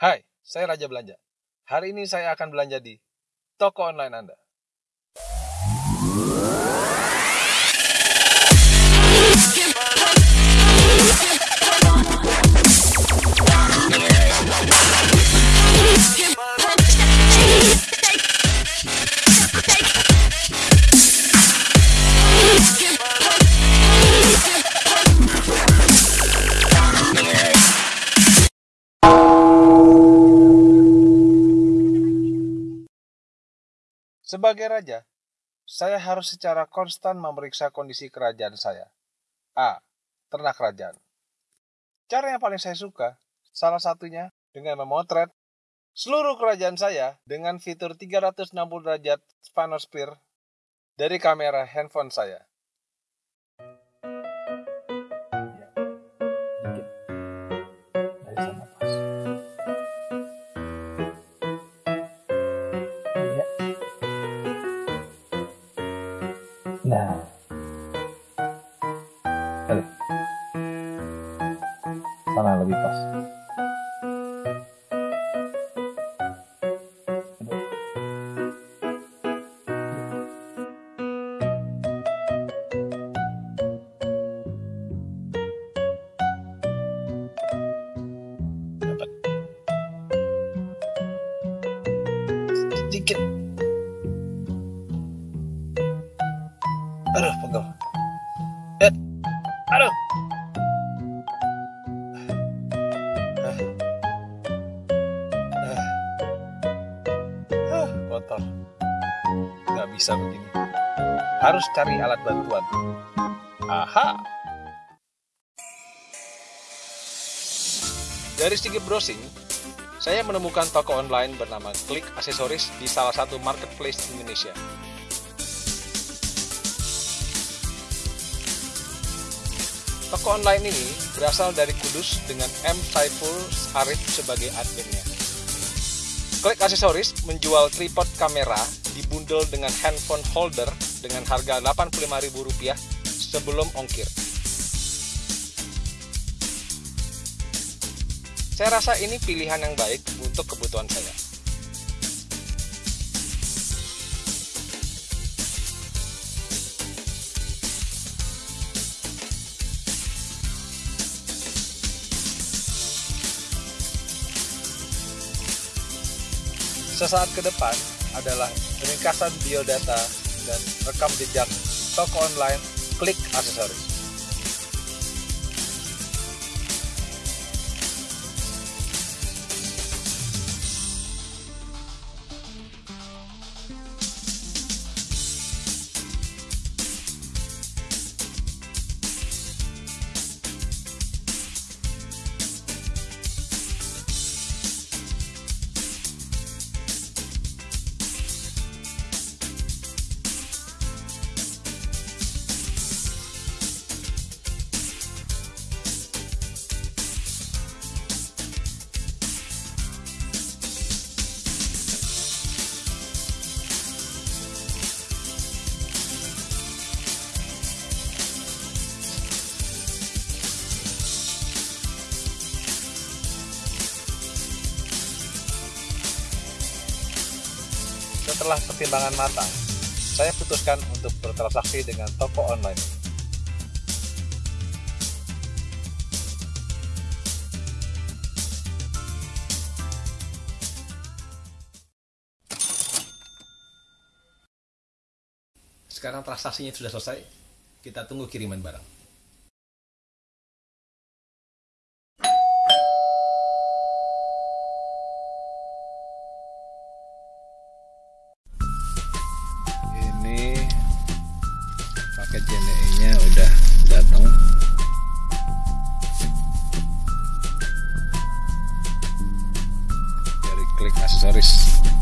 Hai, saya Raja Belanja. Hari ini saya akan belanja di toko online Anda. Sebagai raja, saya harus secara konstan memeriksa kondisi kerajaan saya. A. Ternak kerajaan. Cara yang paling saya suka, salah satunya dengan memotret seluruh kerajaan saya dengan fitur 360 derajat Spanosphere dari kamera handphone saya. Nah. Sana lebih pas. Aduh, pegel. Eh, aduh. Ah. Ah. Ah, kotor. Gak bisa begini. Harus cari alat bantuan. Aha. Dari sedikit browsing, saya menemukan toko online bernama Klik Aksesoris di salah satu marketplace Indonesia. Toko online ini berasal dari Kudus dengan M. Saiful Arif sebagai adminnya. Klik Aksesoris menjual tripod kamera dibundel dengan handphone holder dengan harga Rp85.000 sebelum ongkir. Saya rasa ini pilihan yang baik untuk kebutuhan saya. Sesaat ke depan adalah ringkasan biodata dan rekam jejak toko online klik aksesoris. Setelah pertimbangan matang, saya putuskan untuk bertransaksi dengan toko online. Sekarang transaksinya sudah selesai. Kita tunggu kiriman barang. Dari klik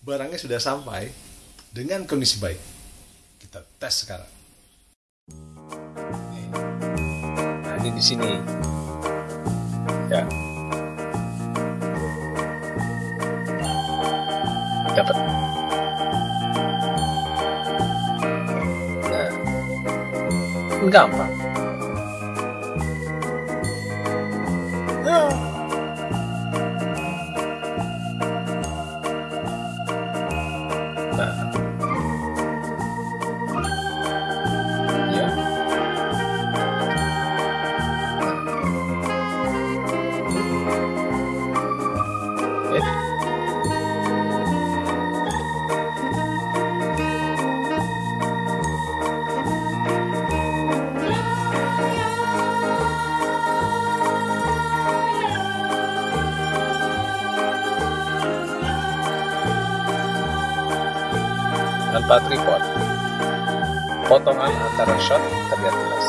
barangnya sudah sampai dengan kondisi baik. Kita tes sekarang. Nah, ini di sini. Ya. Dapat. Nah. Gampang. Ya. Tanpa tripod, potongan antara shot terlihat jelas.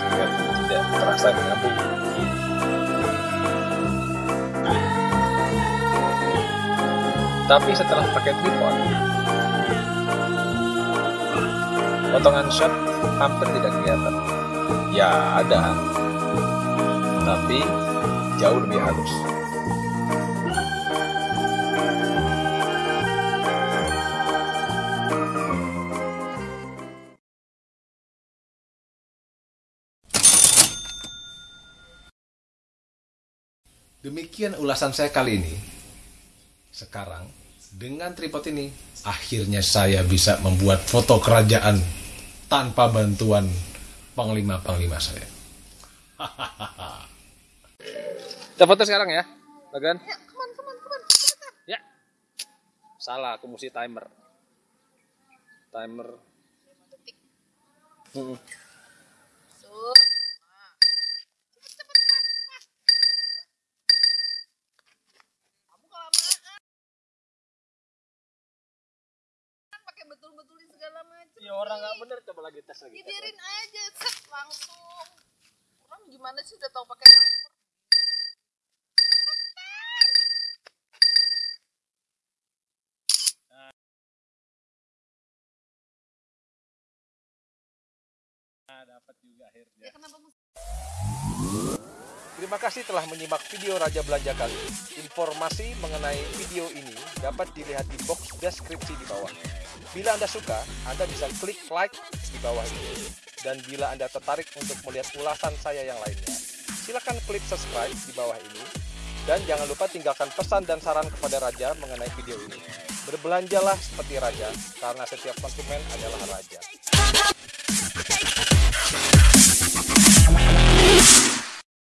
Sehingga tidak terasa menyambung. Tapi setelah pakai tripod, potongan shot hampir tidak kelihatan. Ya ada, tapi jauh lebih halus. Demikian ulasan saya kali ini. Sekarang, dengan tripod ini, akhirnya saya bisa membuat foto kerajaan tanpa bantuan panglima-panglima saya. Kita foto sekarang ya, Bagan. Ya, come on, come on, come on. Ya. Salah, aku mesti timer. Timer. Hmm. Betul-betulin segala macam. Ya orang nggak bener coba lagi tes lagi. Ya biarin aja, set langsung. Orang gimana sih udah tahu pakai timer? Dapat juga akhirnya. Ya kenapa Terima kasih telah menyimak video Raja Belanja kali ini. Informasi mengenai video ini dapat dilihat di box deskripsi di bawah. Bila Anda suka, Anda bisa klik like di bawah ini. Dan bila Anda tertarik untuk melihat ulasan saya yang lainnya, silakan klik subscribe di bawah ini. Dan jangan lupa tinggalkan pesan dan saran kepada Raja mengenai video ini. Berbelanjalah seperti Raja, karena setiap konsumen adalah Raja.